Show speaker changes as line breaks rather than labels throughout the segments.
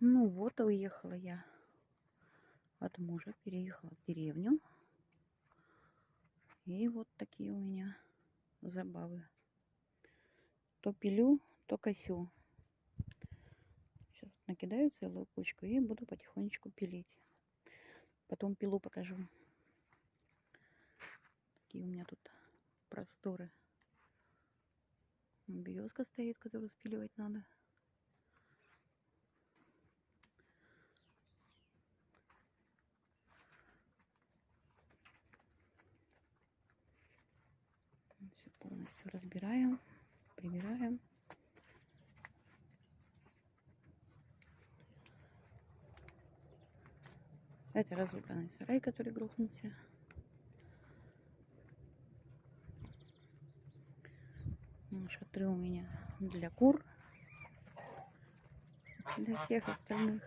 Ну вот, уехала я от мужа, переехала в деревню. И вот такие у меня забавы. То пилю, то косю. Сейчас накидаю целую кучку и буду потихонечку пилить. Потом пилу покажу. Такие у меня тут просторы. Березка стоит, которую спиливать надо. Все полностью разбираем, прибираем. Это разобранный сарай, который грохнулся. Шатры у меня для кур, для всех остальных.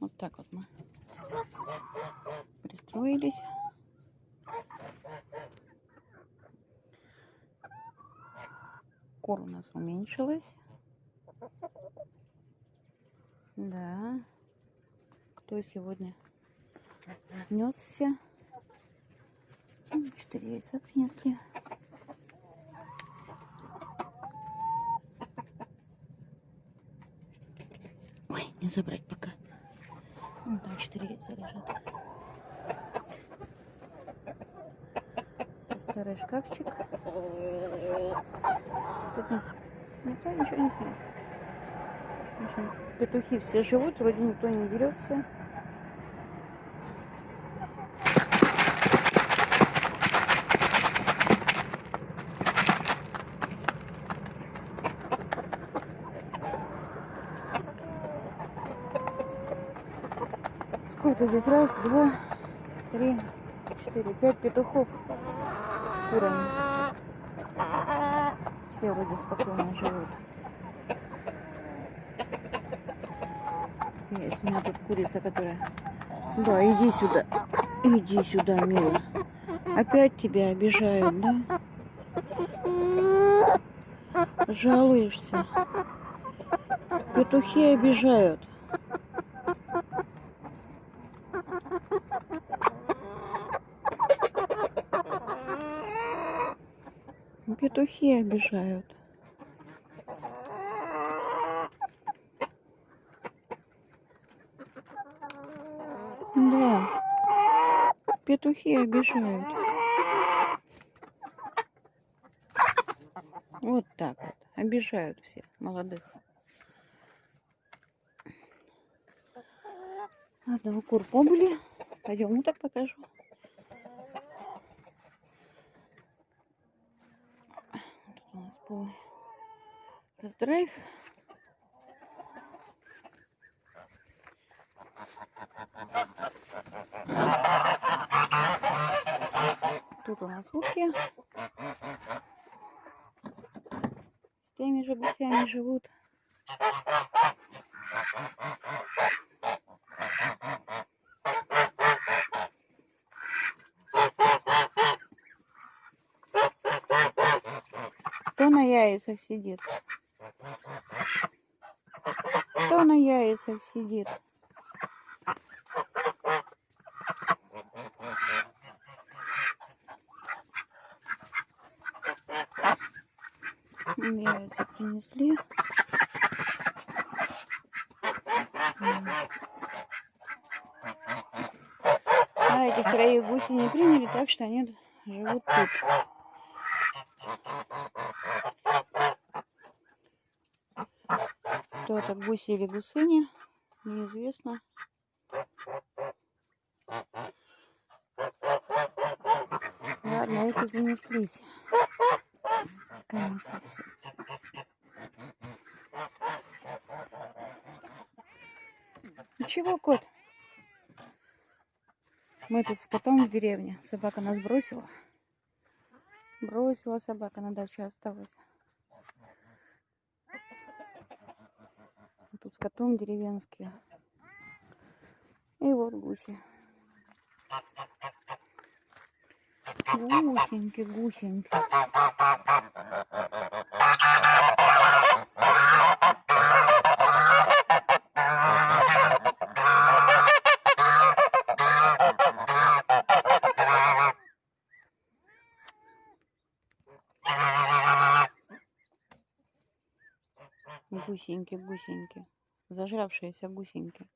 Вот так вот мы пристроились. Кур у нас уменьшилась. Да. Кто сегодня снесся? Четыре яйца принесли. Ой, не забрать пока. Вон там четыре яйца лежат. Старый шкафчик. Тут никто ничего не снес. Петухи все живут, вроде никто не дерется. Сколько здесь? Раз, два, три, четыре, пять петухов с курами. Все вроде спокойно живут. Есть у меня тут курица, которая... Да, иди сюда. Иди сюда, милая. Опять тебя обижают, да? Жалуешься. Петухи обижают. Петухи обижают. Да, петухи обижают. Вот так вот. Обижают все молодых. Ладно, у кур побыли. Пойдем уток покажу. У нас полный раздрайв. Тут у нас утки. С теми же гусями живут. Кто на яйцах сидит? Кто на яйцах сидит? Яйца принесли. А этих троих гусей не приняли, так что они живут тут. Кто это, гуси или гусыни, неизвестно. Ладно, эти занеслись. Пускай. Ничего, кот? Мы тут с котом в деревне. Собака нас бросила. Бросила собака, на даче осталась. С котом деревенские. И вот гуси. Гусеньки, гусеньки. Гусеньки, гусеньки. Зажравшиеся гусеньки.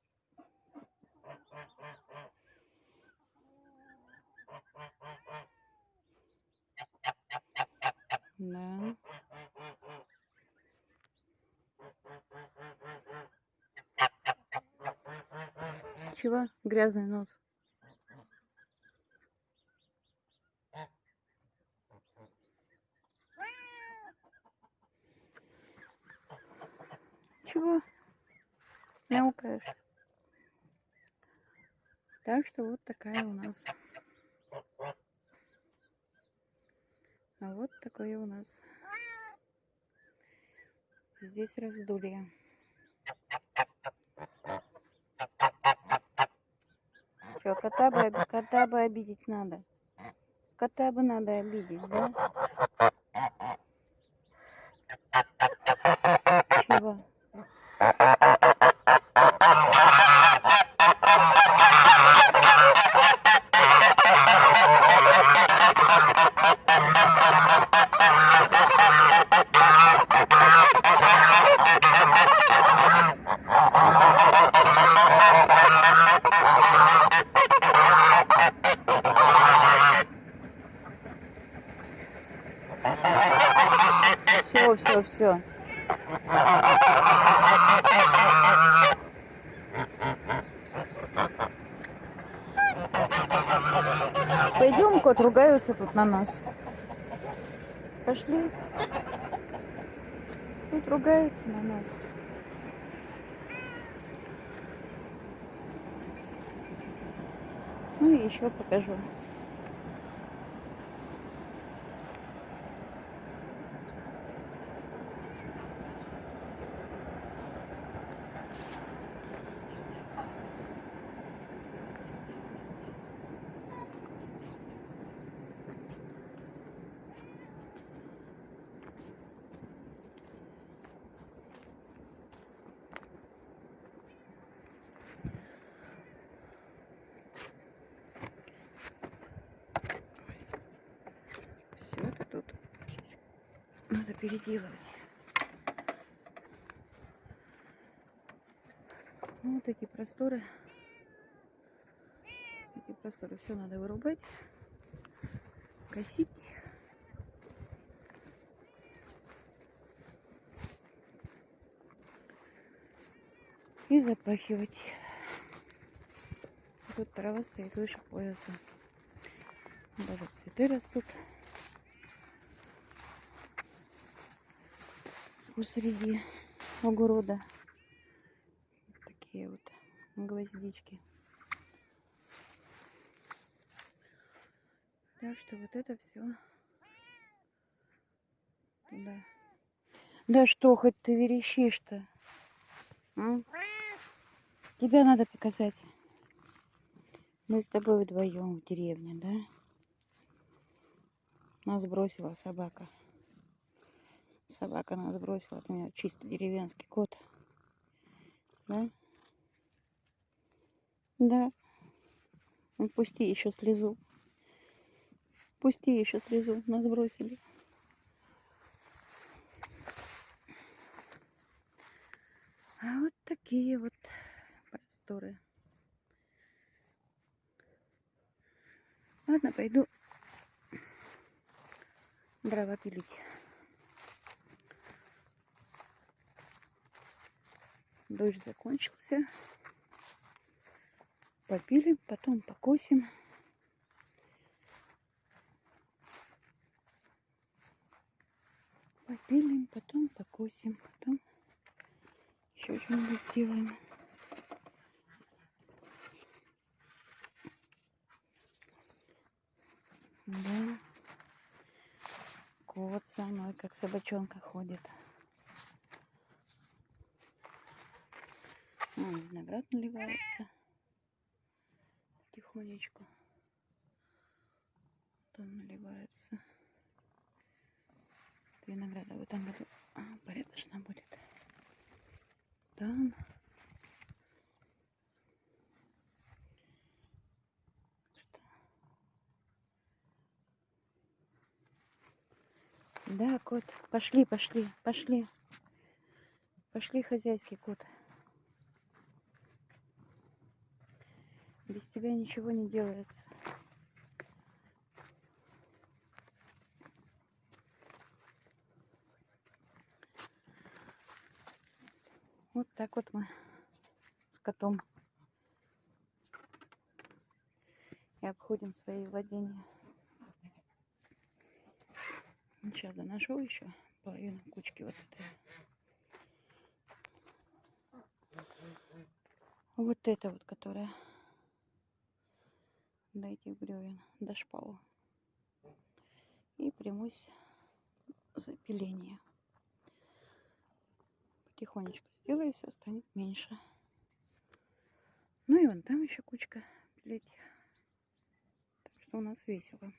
Да. Чего? Грязный нос. Чего? Мяукаешь. Так что вот такая у нас. А вот такое у нас. Здесь раздолье. Что, кота бы, кота бы обидеть надо. Кота бы надо обидеть, да? Все, все, все. Пойдем, кот, ругаются тут на нас. Пошли. Тут ругаются на нас. Ну и еще покажу. Все это тут надо переделывать. Ну, Вот эти просторы. Эти просторы все надо вырубать, косить. И запахивать. Тут трава стоит выше пояса. Даже цветы растут. Посреди огорода. Такие вот гвоздички. Так что вот это все туда. Да что хоть ты верещишь-то? м? Тебя надо показать. Мы с тобой вдвоем в деревне, да? Нас бросила собака. Собака нас бросила. У меня чисто деревенский кот. Да? Да. Ну, пусти еще слезу. Пусти еще слезу. Нас бросили. А вот такие вот просторы. Ладно, пойду дрова пилить. Дождь закончился. Попилим, потом покосим. Попилим, потом покосим, потом еще что-нибудь сделаем. Да. Кот со мной, как собачонка ходит. Виноград наливается. Тихонечку. Вот он наливается. Винограда в этом году а, порядочно будет. Там. Что? Да, кот. Пошли, пошли, пошли. Пошли, хозяйский кот. Без тебя ничего не делается. Вот так вот мы с котом и обходим свои владения. Сейчас доношу еще половину кучки вот этой. Вот это вот, которая до этих бревен, до шпала. И примусь за пиление. Потихонечку сделаю, все станет меньше. Ну и вон там еще кучка пилить. Так что у нас весело.